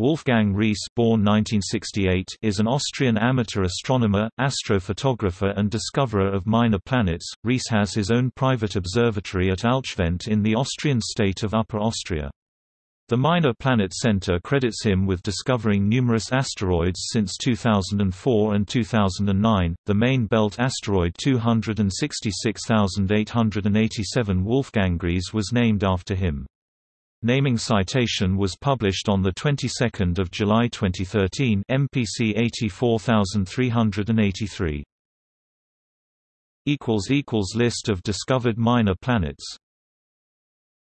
Wolfgang Ries born 1968 is an Austrian amateur astronomer, astrophotographer and discoverer of minor planets. Ries has his own private observatory at Altschwendt in the Austrian state of Upper Austria. The Minor Planet Center credits him with discovering numerous asteroids since 2004 and 2009. The main belt asteroid 266887 Wolfgang Ries was named after him. Naming citation was published on the 22nd of July 2013, MPC 84383. Equals equals list of discovered minor planets.